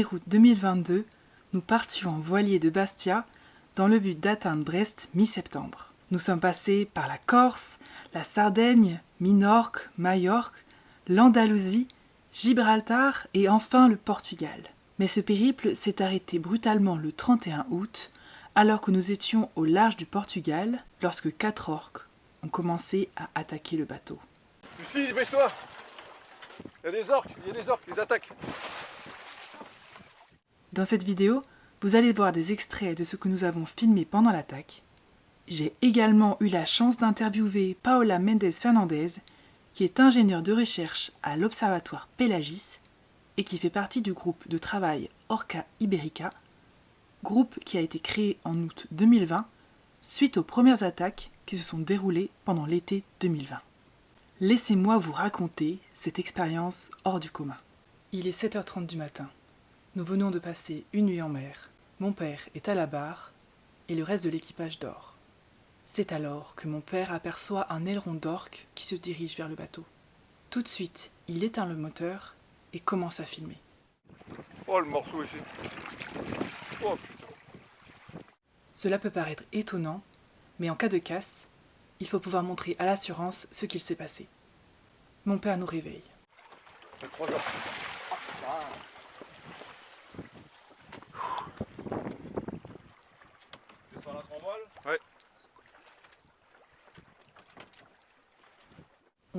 1er août 2022, nous partions en voilier de Bastia dans le but d'atteindre Brest mi-septembre. Nous sommes passés par la Corse, la Sardaigne, Minorque, Majorque, l'Andalousie, Gibraltar et enfin le Portugal. Mais ce périple s'est arrêté brutalement le 31 août, alors que nous étions au large du Portugal, lorsque quatre orques ont commencé à attaquer le bateau. Lucie, dépêche-toi Il y a des orques, il y a des orques, ils attaquent Dans cette vidéo, vous allez voir des extraits de ce que nous avons filmé pendant l'attaque. J'ai également eu la chance d'interviewer Paola Mendes Fernandez, qui est ingénieure de recherche à l'Observatoire Pelagis et qui fait partie du groupe de travail Orca Iberica, groupe qui a été créé en août 2020 suite aux premières attaques qui se sont déroulées pendant l'été 2020. Laissez-moi vous raconter cette expérience hors du commun. Il est 7h30 du matin. Nous venons de passer une nuit en mer. Mon père est à la barre et le reste de l'équipage dort. C'est alors que mon père aperçoit un aileron d'orque qui se dirige vers le bateau. Tout de suite, il éteint le moteur et commence à filmer. Oh le morceau ici Oh Cela peut paraître étonnant, mais en cas de casse, il faut pouvoir montrer à l'assurance ce qu'il s'est passé. Mon père nous réveille. putain, trois heures. Descends la grand voile Ouais.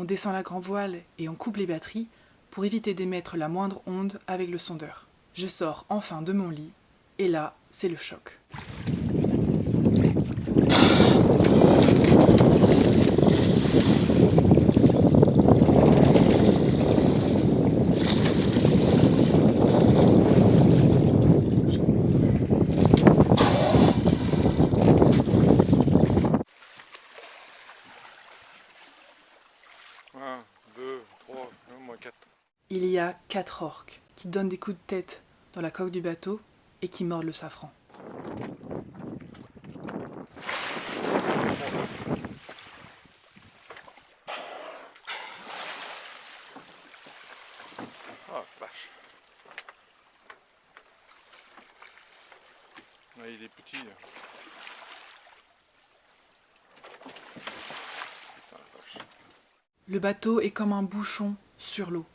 On descend la grand voile et on coupe les batteries pour éviter d'émettre la moindre onde avec le sondeur. Je sors enfin de mon lit et là, c'est le choc. Un, deux, trois, au moins quatre. Il y a quatre orques qui donnent des coups de tête dans la coque du bateau et qui mordent le safran. Ah vache. Ouais, il est petit. là. Putain, la vache. Le bateau est comme un bouchon sur l'eau.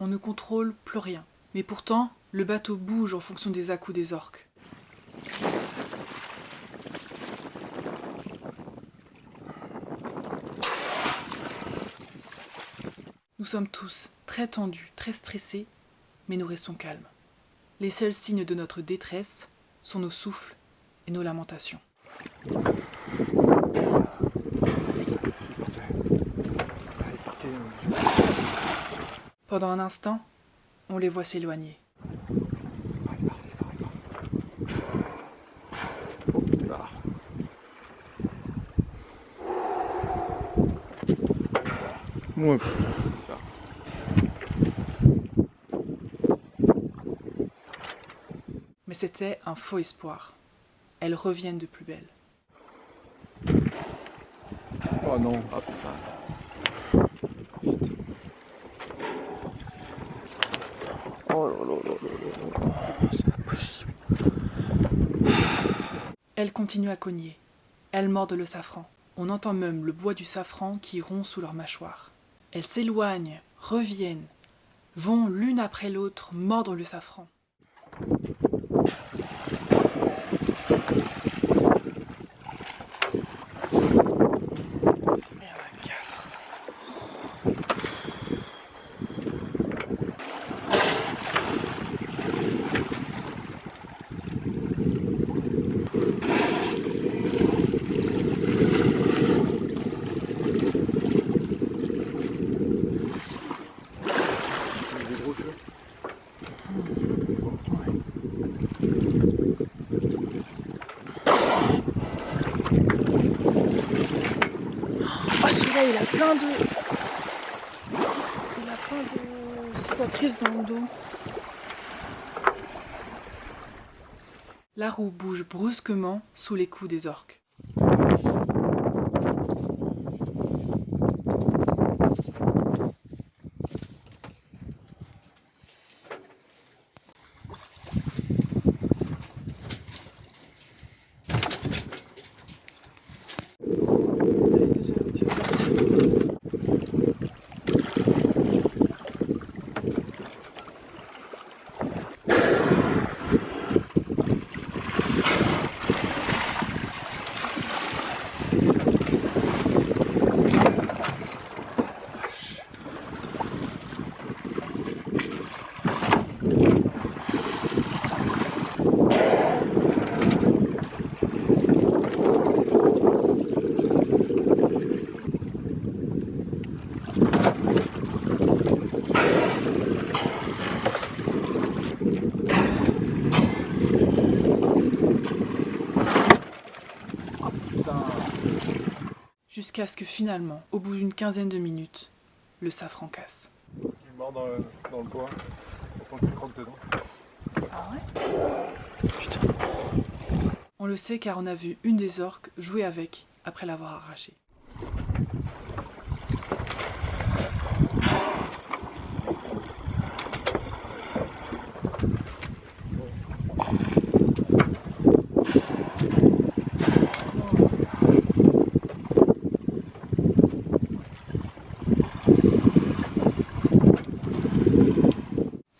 On ne contrôle plus rien. Mais pourtant, le bateau bouge en fonction des à-coups des orques. Nous sommes tous très tendus, très stressés, mais nous restons calmes. Les seuls signes de notre détresse sont nos souffles et nos lamentations. Pendant un instant, on les voit s'éloigner. Ouais. Mais c'était un faux espoir. Elles reviennent de plus belle. Oh non. Ah putain. Oh là là là là là là. C'est impossible. Elles continuent à cogner. Elles mordent le safran. On entend même le bois du safran qui rompt sous leurs mâchoires. Elles s'éloignent, reviennent, vont l'une après l'autre mordre le safran. Plein de. Il a plein de cicatrices dans le dos. La roue bouge brusquement sous les coups des orques. Jusqu'à ce que finalement, au bout d'une quinzaine de minutes, le safran casse. Il mord dans le, dans le toit. Faut qu'il croque dedans. Ah ouais? Putain. On le sait car on a vu une des orques jouer avec après l'avoir arraché.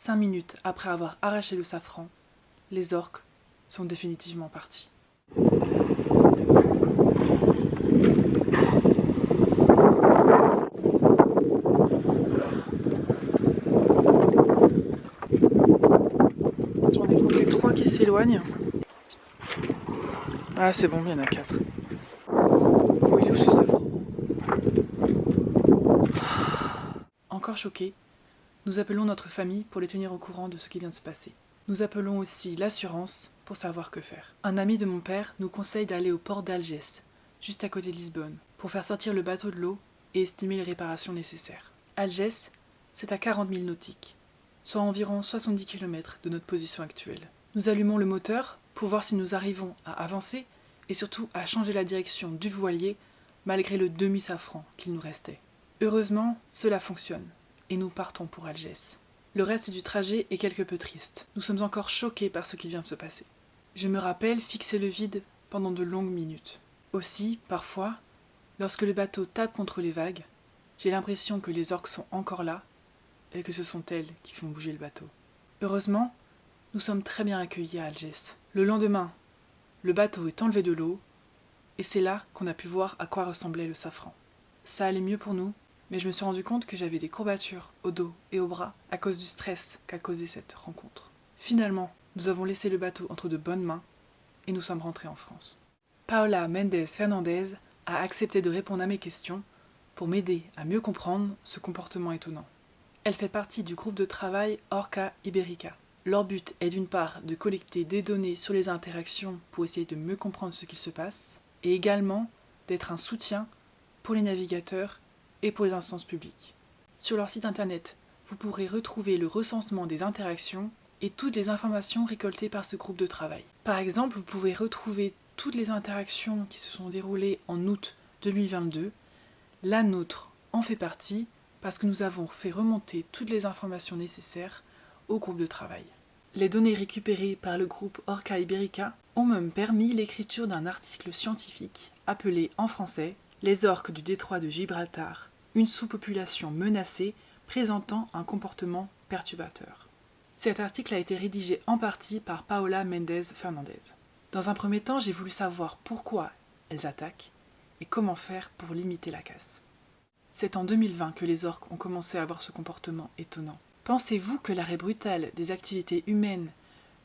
Cinq minutes après avoir arraché le safran, les orques sont définitivement partis. Compté trois qui s'éloignent. Ah c'est bon, il y en a quatre. Où il est où ce safran? Encore choqué, nous appelons notre famille pour les tenir au courant de ce qui vient de se passer. Nous appelons aussi l'assurance pour savoir que faire. Un ami de mon père nous conseille d'aller au port d'Algès, juste à côté de Lisbonne, pour faire sortir le bateau de l'eau et estimer les réparations nécessaires. Algès, c'est à 40 000 nautiques, soit environ 70 km de notre position actuelle. Nous allumons le moteur pour voir si nous arrivons à avancer et surtout à changer la direction du voilier malgré le demi-safran qu'il nous restait. Heureusement, cela fonctionne et nous partons pour Algès. Le reste du trajet est quelque peu triste. Nous sommes encore choqués par ce qui vient de se passer. Je me rappelle fixer le vide pendant de longues minutes. Aussi, parfois, lorsque le bateau tape contre les vagues, j'ai l'impression que les orques sont encore là et que ce sont elles qui font bouger le bateau. Heureusement, nous sommes très bien accueillis à Algès. Le lendemain, le bateau est enlevé de l'eau et c'est là qu'on a pu voir à quoi ressemblait le safran. Ça allait mieux pour nous, mais je me suis rendu compte que j'avais des courbatures au dos et au bras à cause du stress qu'a causé cette rencontre. Finalement, nous avons laissé le bateau entre de bonnes mains et nous sommes rentrés en France. Paola Mendes Fernandez a accepté de répondre à mes questions pour m'aider à mieux comprendre ce comportement étonnant. Elle fait partie du groupe de travail Orca Iberica. Leur but est d'une part de collecter des données sur les interactions pour essayer de mieux comprendre ce qui se passe, et également d'être un soutien pour les navigateurs et pour les instances publiques. Sur leur site internet, vous pourrez retrouver le recensement des interactions et toutes les informations récoltées par ce groupe de travail. Par exemple, vous pouvez retrouver toutes les interactions qui se sont déroulées en août 2022. La nôtre en fait partie parce que nous avons fait remonter toutes les informations nécessaires au groupe de travail. Les données récupérées par le groupe Orca Iberica ont même permis l'écriture d'un article scientifique appelé en français Les orques du détroit de Gibraltar, une sous-population menacée présentant un comportement perturbateur. Cet article a été rédigé en partie par Paola Mendez Fernandez. Dans un premier temps, j'ai voulu savoir pourquoi elles attaquent et comment faire pour limiter la casse. C'est en 2020 que les orques ont commencé à avoir ce comportement étonnant. Pensez-vous que l'arrêt brutal des activités humaines,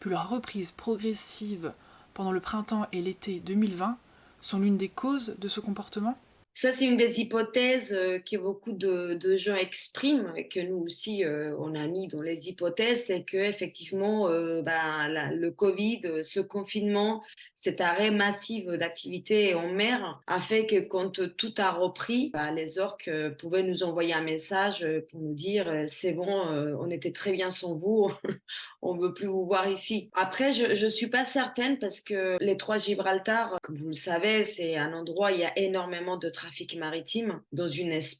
puis leur reprise progressive pendant le printemps et l'été 2020 sont l'une des causes de ce comportement? Ça, c'est une des hypothèses euh, que beaucoup de, gens expriment et que nous aussi, euh, on a mis dans les hypothèses, c'est que effectivement, euh, la, le Covid, ce confinement, cet arrêt massif d'activité en mer a fait que quand tout a repris, bah, les orques pouvaient nous envoyer un message pour nous dire c'est bon, on était très bien sans vous, on veut plus vous voir ici. Après, je, je suis pas certaine parce que les trois Gibraltar, comme vous le savez, c'est un endroit où il y a énormément de trafic maritime dans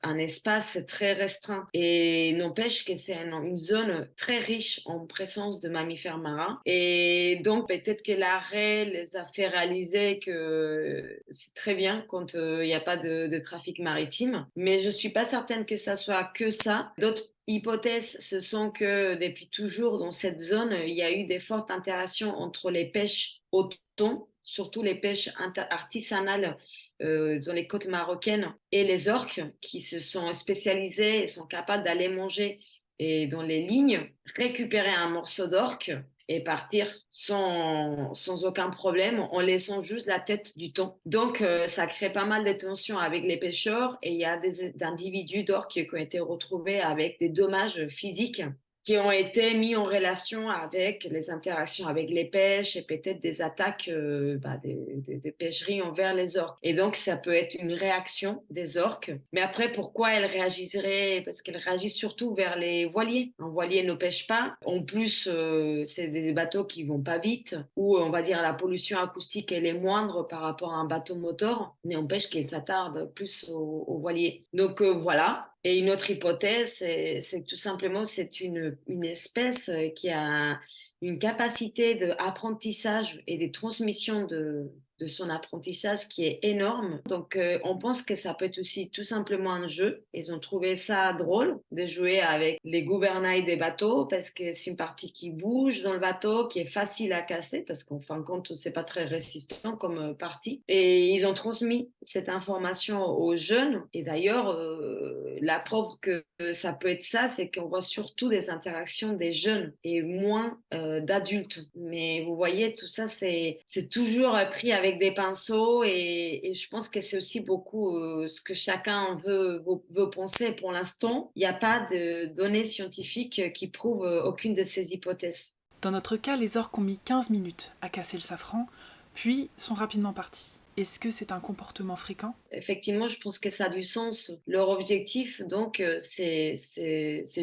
un espace très restreint. Et n'empêche que c'est une zone très riche en présence de mammifères marins. Et donc, peut-être que l'arrêt les a fait réaliser que c'est très bien quand euh, il n'y a pas de, trafic maritime. Mais je suis pas certaine que ça soit que ça. D'autres hypothèses, ce sont que depuis toujours dans cette zone, il y a eu des fortes interactions entre les pêches au thon, surtout les pêches artisanales euh, dans les côtes marocaines et les orques qui se sont spécialisés et sont capables d'aller manger et dans les lignes, récupérer un morceau d'orque et partir sans, sans, aucun problème en laissant juste la tête du thon. Donc, euh, ça crée pas mal de tensions avec les pêcheurs et il y a des individus d'orques qui ont été retrouvés avec des dommages physiques qui ont été mis en relation avec les interactions avec les pêches et peut-être des attaques euh, bah, des, pêcheries envers les orques. Et donc, ça peut être une réaction des orques. Mais après, pourquoi elles réagisseraient Parce qu'elles réagissent surtout vers les voiliers. Un voilier ne pêche pas. En plus, euh, c'est des bateaux qui vont pas vite, ou on va dire la pollution acoustique, elle est moindre par rapport à un bateau moteur, mais empêche qu'elle s'attarde plus aux, voiliers. Donc euh, voilà, et une autre hypothèse, c'est tout simplement c'est une, une espèce euh, qui a une capacité d'apprentissage et de transmission de, de son apprentissage qui est énorme. Donc, euh, on pense que ça peut être aussi tout simplement un jeu. Ils ont trouvé ça drôle de jouer avec les gouvernails des bateaux parce que c'est une partie qui bouge dans le bateau, qui est facile à casser parce qu'en fin de compte, c'est pas très résistant comme euh, partie. Et ils ont transmis cette information aux jeunes. Et d'ailleurs, euh, la preuve que ça peut être ça, c'est qu'on voit surtout des interactions des jeunes et moins d'adultes. Mais vous voyez, tout ça, c'est toujours pris avec des pinceaux et, je pense que c'est aussi beaucoup euh, ce que chacun veut, veut, penser. Pour l'instant, il n'y a pas de données scientifiques qui prouvent euh, aucune de ces hypothèses. Dans notre cas, les orques ont mis 15 minutes à casser le safran, puis sont rapidement partis. Est-ce que c'est un comportement fréquent? Effectivement, je pense que ça a du sens. Leur objectif, donc, euh, c'est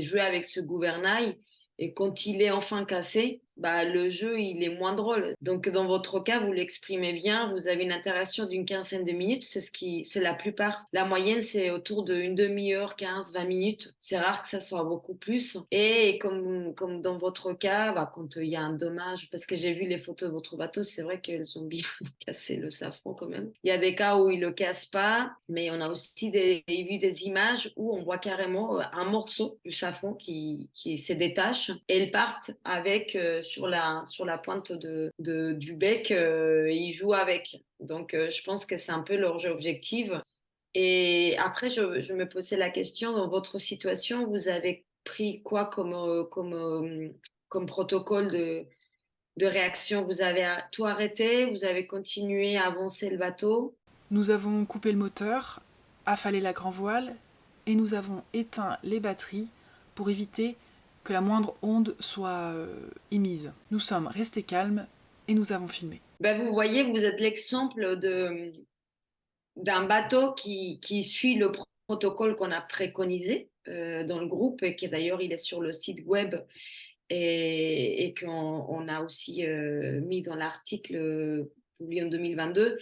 jouer avec ce gouvernail. Et quand il est enfin cassé, bah, le jeu, il est moins drôle. Donc, dans votre cas, vous l'exprimez bien, vous avez une interaction d'une quinzaine de minutes, c'est ce qui, c'est la plupart. La moyenne, c'est autour d'une demi-heure, 15, 20 minutes. C'est rare que ça soit beaucoup plus. Et comme, comme dans votre cas, bah, quand il y a un dommage, parce que j'ai vu les photos de votre bateau, c'est vrai qu'elles ont bien cassé le safran quand même. Il y a des cas où ils le cassent pas, mais on a aussi vu des images où on voit carrément euh, un morceau du safran qui, qui se détache et ils partent avec, euh, sur la, sur la pointe de, du bec, euh, ils jouent avec. Donc, euh, je pense que c'est un peu leur jeu objectif. Et après, je, je, me posais la question, dans votre situation, vous avez pris quoi comme, euh, comme, comme protocole de, de réaction? Vous avez tout arrêté? Vous avez continué à avancer le bateau? Nous avons coupé le moteur, affalé la grand voile et nous avons éteint les batteries pour éviter que la moindre onde soit euh, émise. Nous sommes restés calmes et nous avons filmé. Ben vous voyez, vous êtes l'exemple d'un bateau qui, suit le protocole qu'on a préconisé euh, dans le groupe et qui d'ailleurs il est sur le site web et, qu'on on a aussi euh, mis dans l'article publié en 2022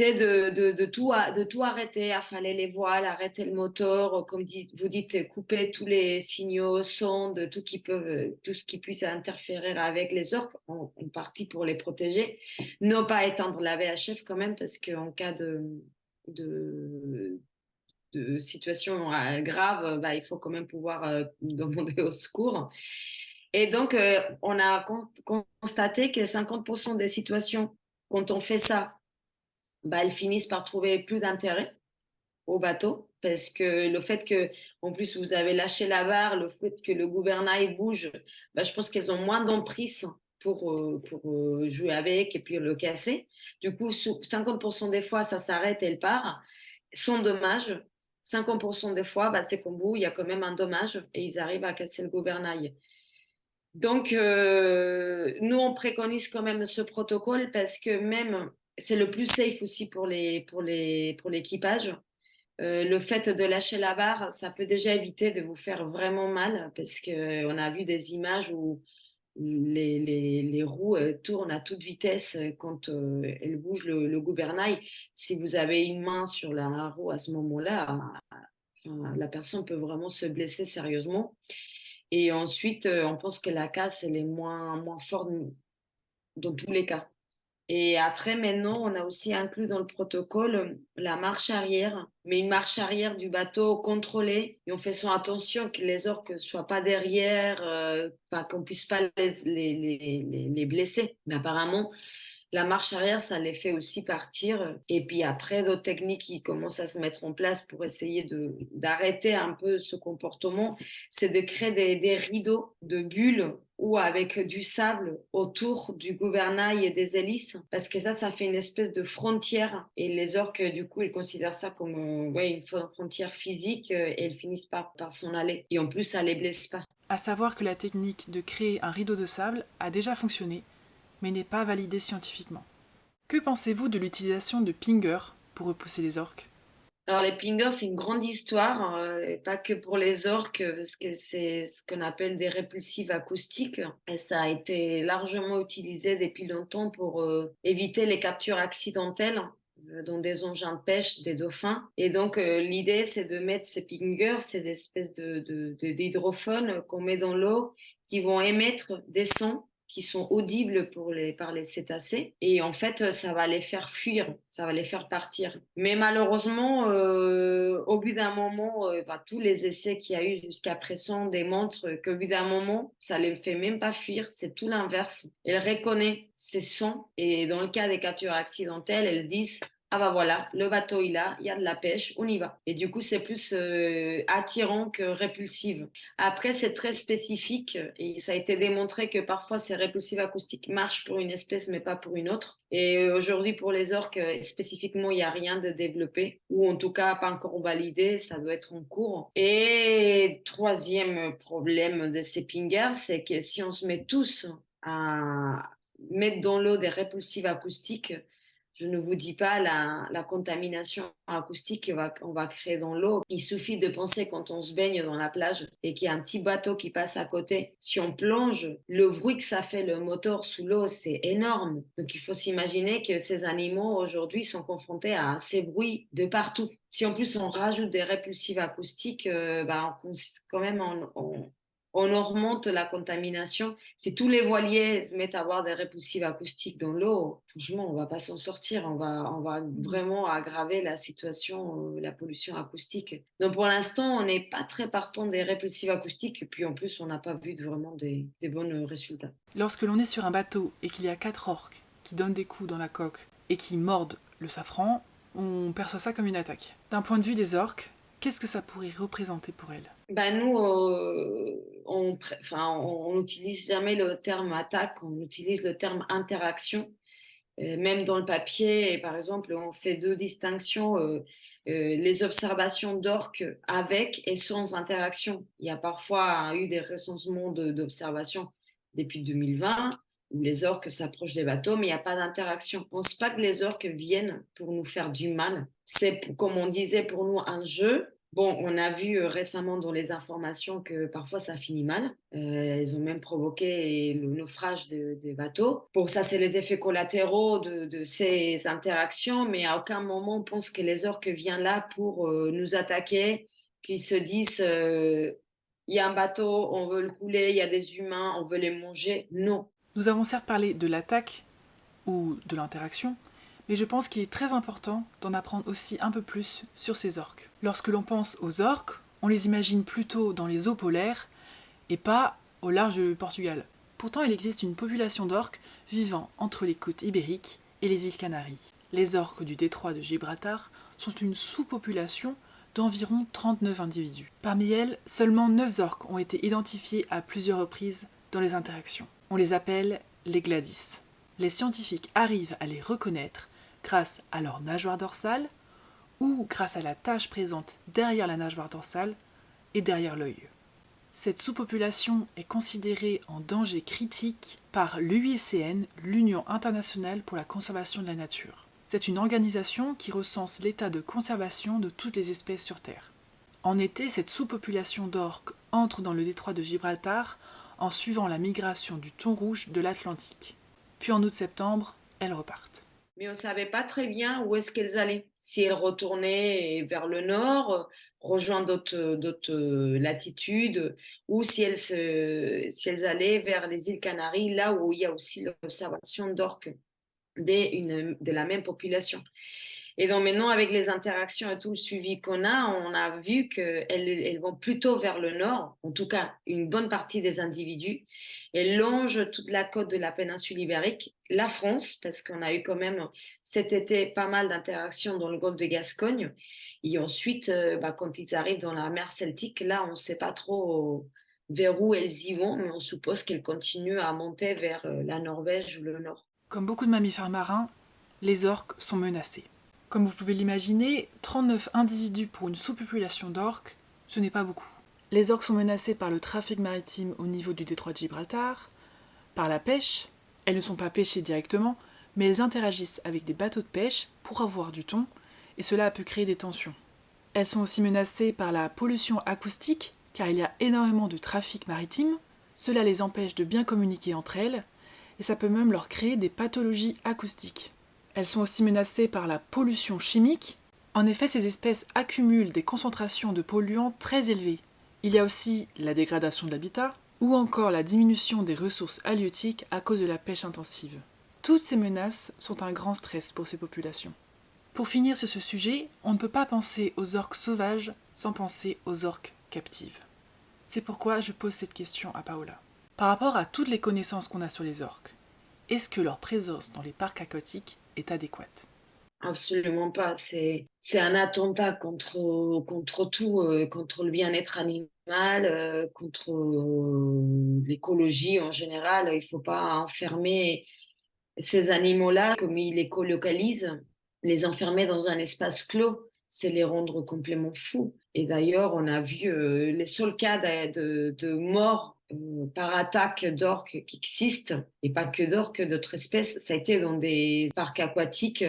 de, tout, de tout arrêter, affaler les voiles, arrêter le moteur, comme vous dites, couper tous les signaux, sondes, tout, ce qui puisse interférer avec les orques, en, partie pour les protéger. Ne pas éteindre la VHF quand même, parce qu'en cas de situation euh, grave, bah, il faut quand même pouvoir euh, demander au secours. Et donc, euh, on a constaté que 50% des situations, quand on fait ça, bah, elles finissent par trouver plus d'intérêt au bateau parce que le fait que, en plus, vous avez lâché la barre, le fait que le gouvernail bouge, bah, je pense qu'elles ont moins d'emprise pour, euh, pour euh, jouer avec et puis le casser. Du coup, 50% des fois, ça s'arrête et elle part, sans dommage. 50% des fois, bah, c'est qu'au bout, il y a quand même un dommage et ils arrivent à casser le gouvernail. Donc, euh, nous, on préconise quand même ce protocole parce que même c'est le plus safe aussi pour les pour les pour l'équipage. Euh, le fait de lâcher la barre, ça peut déjà éviter de vous faire vraiment mal parce que on a vu des images où les, les, les roues euh, tournent à toute vitesse quand euh, elles bougent le, le, gouvernail. Si vous avez une main sur la roue à ce moment-là, la personne peut vraiment se blesser sérieusement. Et ensuite, on pense que la casse, elle est moins, moins forte dans tous les cas. Et après, maintenant, on a aussi inclus dans le protocole euh, la marche arrière, mais une marche arrière du bateau contrôlée. Et on fait son attention que les orques ne soient pas derrière, euh, qu'on puisse pas les, les, les, les, blesser. Mais apparemment, la marche arrière, ça les fait aussi partir. Et puis après, d'autres techniques qui commencent à se mettre en place pour essayer d'arrêter un peu ce comportement, c'est de créer des, des rideaux de bulles ou avec du sable autour du gouvernail et des hélices, parce que ça, ça fait une espèce de frontière. Et les orques, du coup, ils considèrent ça comme une frontière physique euh, et ils finissent par, par s'en aller. Et en plus, ça les blesse pas. À savoir que la technique de créer un rideau de sable a déjà fonctionné, mais n'est pas validée scientifiquement. Que pensez-vous de l'utilisation de pingers pour repousser les orques? Alors les pingers, c'est une grande histoire, euh, pas que pour les orques, parce que c'est ce qu'on appelle des répulsives acoustiques. Et ça a été largement utilisé depuis longtemps pour euh, éviter les captures accidentelles euh, dans des engins de pêche des dauphins. Et donc, l'idée, c'est de mettre ces pingers, c'est des espèces d'hydrophones de, qu'on met dans l'eau qui vont émettre des sons qui sont audibles pour les, par les cétacés. Et en fait, ça va les faire fuir, ça va les faire partir. Mais malheureusement, euh, au bout d'un moment, euh, bah, tous les essais qu'il y a eu jusqu'à présent démontrent qu'au bout d'un moment, ça ne les fait même pas fuir, c'est tout l'inverse. Elle reconnaît ces sons et dans le cas des captures accidentelles, elles disent ah bah voilà, le bateau il a, il y a de la pêche, on y va. Et du coup, c'est plus euh, attirant que répulsif. Après, c'est très spécifique et ça a été démontré que parfois ces répulsifs acoustiques marchent pour une espèce mais pas pour une autre. Et euh, aujourd'hui, pour les orques, euh, spécifiquement, il n'y a rien de développé ou en tout cas pas encore validé, ça doit être en cours. Et troisième problème de ces pingers, c'est que si on se met tous à mettre dans l'eau des répulsifs acoustiques, je ne vous dis pas la, contamination acoustique qu'on va, créer dans l'eau. Il suffit de penser quand on se baigne dans la plage et qu'il y a un petit bateau qui passe à côté. Si on plonge, le bruit que ça fait le moteur sous l'eau, c'est énorme. Donc il faut s'imaginer que ces animaux aujourd'hui sont confrontés à ces bruits de partout. Si en plus on rajoute des répulsifs acoustiques, euh, bah, quand même on, on augmente la contamination. Si tous les voiliers se mettent à avoir des répulsifs acoustiques dans l'eau, franchement, on va pas s'en sortir. On va, on vraiment aggraver la situation, euh, la pollution acoustique. Donc pour l'instant, on n'est pas très partant des répulsifs acoustiques. Puis en plus, on n'a pas vu vraiment des, bons résultats. Lorsque l'on est sur un bateau et qu'il y a quatre orques qui donnent des coups dans la coque et qui mordent le safran, on perçoit ça comme une attaque. D'un point de vue des orques, Qu'est-ce que ça pourrait représenter pour elle bah Nous, euh, on n'utilise jamais le terme attaque, on utilise le terme interaction. Euh, même dans le papier, par exemple, on fait deux distinctions. Euh, les observations d'orques avec et sans interaction. Il y a parfois eu des recensements d'observations depuis 2020 où les orques s'approchent des bateaux, mais il n'y a pas d'interaction. On ne pense pas que les orques viennent pour nous faire du mal. C'est, comme on disait, pour nous un jeu. Bon, on a vu euh, récemment dans les informations que parfois ça finit mal. Euh, ils ont même provoqué le naufrage des bateaux. Bon, ça, c'est les effets collatéraux de, ces interactions, mais à aucun moment on pense que les orques viennent là pour euh, nous attaquer, qu'ils se disent il y a un bateau, on veut le couler, il y a des humains, on veut les manger. Non, nous avons certes parlé de l'attaque ou de l'interaction, mais je pense qu'il est très important d'en apprendre aussi un peu plus sur ces orques. Lorsque l'on pense aux orques, on les imagine plutôt dans les eaux polaires et pas au large du Portugal. Pourtant, il existe une population d'orques vivant entre les côtes ibériques et les îles Canaries. Les orques du détroit de Gibraltar sont une sous-population d'environ 39 individus. Parmi elles, seulement 9 orques ont été identifiés à plusieurs reprises dans les interactions. On les appelle les gladys. Les scientifiques arrivent à les reconnaître grâce à leur nageoire dorsale ou grâce à la tache présente derrière la nageoire dorsale et derrière l'œil. Cette sous-population est considérée en danger critique par l'UICN, l'Union internationale pour la conservation de la nature. C'est une organisation qui recense l'état de conservation de toutes les espèces sur Terre. En été, cette sous-population d'orques entre dans le détroit de Gibraltar en suivant la migration du thon rouge de l'Atlantique. Puis en août-septembre, elles repartent. Mais on ne savait pas très bien où est-ce qu'elles allaient. Si elles retournaient vers le nord, rejoindre d'autres latitudes, ou si elles, si elles allaient vers les îles Canaries, là où il y a aussi l'observation d'orques de la même population. Et donc maintenant, avec les interactions et tout le suivi qu'on a, on a vu qu'elles elles vont plutôt vers le nord, en tout cas une bonne partie des individus. Elles longent toute la côte de la péninsule ibérique, la France, parce qu'on a eu quand même cet été pas mal d'interactions dans le golfe de Gascogne. Et ensuite, euh, bah, quand ils arrivent dans la mer Celtique, là, on ne sait pas trop vers où elles y vont, mais on suppose qu'elles continuent à monter vers euh, la Norvège ou le Nord. Comme beaucoup de mammifères marins, les orques sont menacés. Comme vous pouvez l'imaginer, 39 individus pour une sous-population d'orques, ce n'est pas beaucoup. Les orques sont menacés par le trafic maritime au niveau du détroit de Gibraltar, par la pêche, elles ne sont pas pêchées directement, mais elles interagissent avec des bateaux de pêche pour avoir du thon, et cela peut créer des tensions. Elles sont aussi menacées par la pollution acoustique, car il y a énormément de trafic maritime, cela les empêche de bien communiquer entre elles, et ça peut même leur créer des pathologies acoustiques. Elles sont aussi menacées par la pollution chimique. En effet, ces espèces accumulent des concentrations de polluants très élevées. Il y a aussi la dégradation de l'habitat, ou encore la diminution des ressources halieutiques à cause de la pêche intensive. Toutes ces menaces sont un grand stress pour ces populations. Pour finir sur ce sujet, on ne peut pas penser aux orques sauvages sans penser aux orques captives. C'est pourquoi je pose cette question à Paola. Par rapport à toutes les connaissances qu'on a sur les orques, est-ce que leur présence dans les parcs aquatiques est adéquate Absolument pas. C'est, un attentat contre, contre tout, euh, contre le bien-être animal, euh, contre euh, l'écologie en général. Il ne faut pas enfermer ces animaux-là, comme ils les colocalisent, les enfermer dans un espace clos, c'est les rendre complètement fous. Et d'ailleurs, on a vu les seuls cas de, de, mort par attaque d'orques qui existent, et pas que d'orques, d'autres espèces, ça a été dans des parcs aquatiques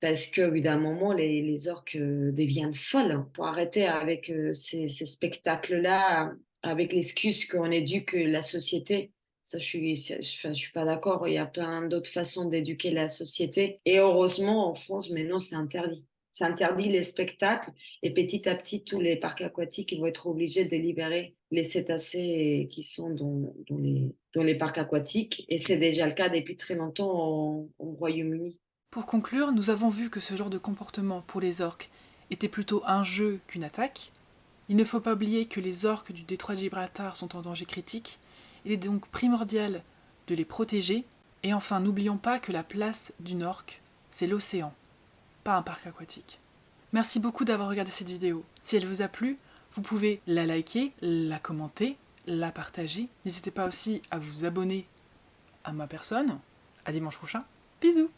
parce que d'un moment les, orques deviennent folles. Pour arrêter avec ces, ces spectacles-là, avec l'excuse qu'on éduque la société. Ça, je suis, je, suis pas d'accord. Il y a plein d'autres façons d'éduquer la société. Et heureusement, en France, maintenant, c'est interdit. C'est interdit les spectacles. Et petit à petit, tous les parcs aquatiques vont être obligés de libérer les cétacés qui sont dans, les, dans les parcs aquatiques. Et c'est déjà le cas depuis très longtemps au Royaume-Uni. Pour conclure, nous avons vu que ce genre de comportement pour les orques était plutôt un jeu qu'une attaque. Il ne faut pas oublier que les orques du détroit de Gibraltar sont en danger critique il est donc primordial de les protéger. Et enfin, n'oublions pas que la place d'une orque, c'est l'océan, un parc aquatique. Merci beaucoup d'avoir regardé cette vidéo. Si elle vous a plu, vous pouvez la liker, la commenter, la partager. N'hésitez pas aussi à vous abonner à ma personne. À dimanche prochain. Bisous